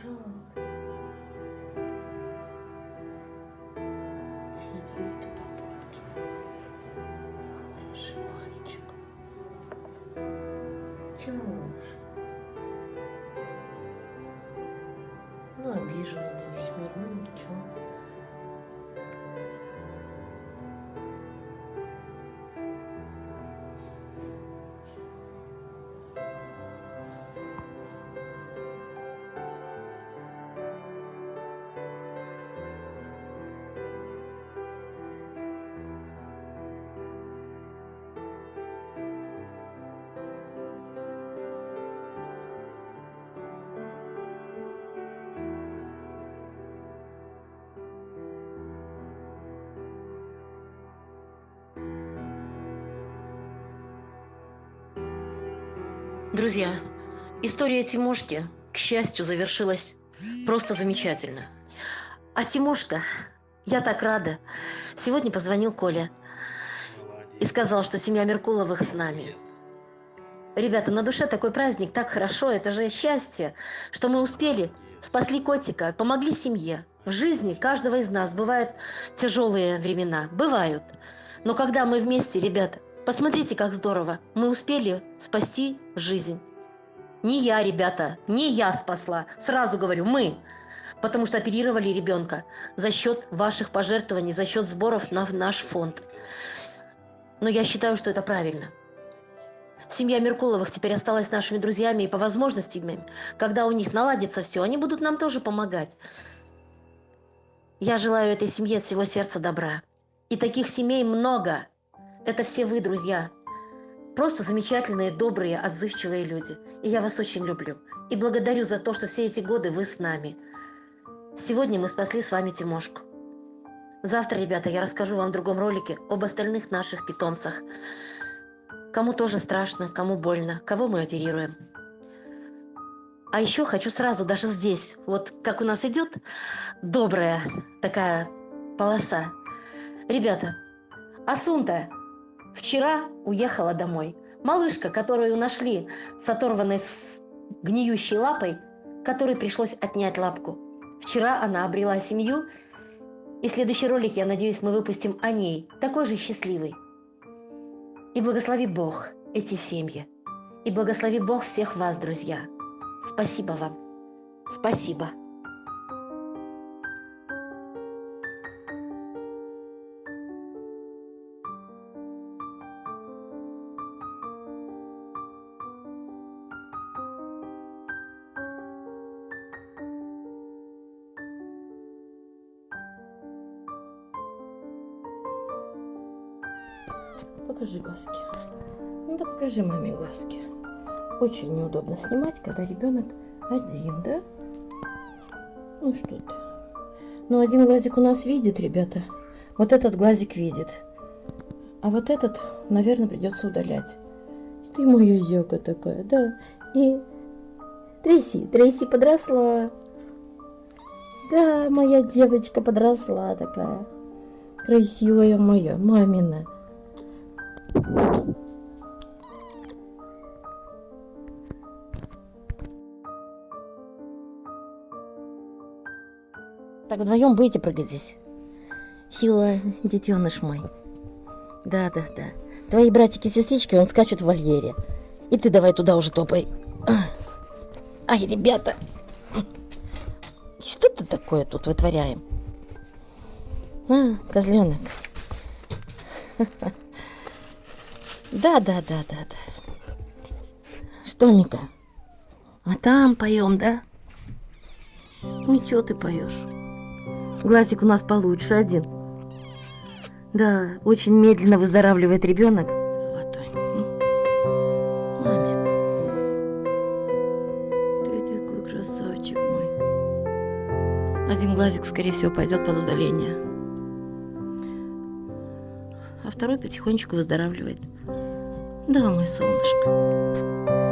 Хороший мальчик. Тимош. Ну, обиженный на весь мир, ну ничего. Друзья, история Тимошки, к счастью, завершилась просто замечательно. А Тимошка, я так рада. Сегодня позвонил Коля и сказал, что семья Меркуловых с нами. Ребята, на душе такой праздник, так хорошо, это же счастье, что мы успели, спасли котика, помогли семье. В жизни каждого из нас бывают тяжелые времена, бывают. Но когда мы вместе, ребята, посмотрите, как здорово, мы успели спасти жизнь. Не я, ребята, не я спасла, сразу говорю, мы. Потому что оперировали ребенка за счет ваших пожертвований, за счет сборов на наш фонд. Но я считаю, что это правильно. Семья Меркуловых теперь осталась нашими друзьями, и по возможностям, когда у них наладится все, они будут нам тоже помогать. Я желаю этой семье от всего сердца добра. И таких семей много. Это все вы, друзья. Просто замечательные, добрые, отзывчивые люди. И я вас очень люблю. И благодарю за то, что все эти годы вы с нами. Сегодня мы спасли с вами Тимошку. Завтра, ребята, я расскажу вам в другом ролике об остальных наших питомцах. Кому тоже страшно, кому больно, кого мы оперируем. А еще хочу сразу, даже здесь, вот как у нас идет добрая такая полоса. Ребята, Асунта вчера уехала домой. Малышка, которую нашли с оторванной с гниющей лапой, которой пришлось отнять лапку. Вчера она обрела семью, и следующий ролик, я надеюсь, мы выпустим о ней, такой же счастливый. И благослови Бог эти семьи. И благослови Бог всех вас, друзья. Спасибо вам. Спасибо. Покажи глазки. Ну да покажи маме глазки. Очень неудобно снимать, когда ребенок один, да? Ну что ты. Ну один глазик у нас видит, ребята. Вот этот глазик видит. А вот этот, наверное, придется удалять. Ты моя зёка такая, да. И Трейси, Трейси подросла. Да, моя девочка подросла такая. Красивая моя, мамина. Так вдвоем будете прыгать здесь? Сила, детеныш мой. Да, да, да. Твои братики и сестрички, он скачут в вольере. И ты давай туда уже топай. Ай, ребята. Что ты такое тут вытворяем? А, козленок. Да, да, да, да, да. Что, Мика? А там поем, да? Ничего ты поешь. Глазик у нас получше один. Да, очень медленно выздоравливает ребенок. Золотой. Мамин. Ты такой красавчик мой. Один глазик, скорее всего, пойдет под удаление. А второй потихонечку выздоравливает. Да, мой солнышко.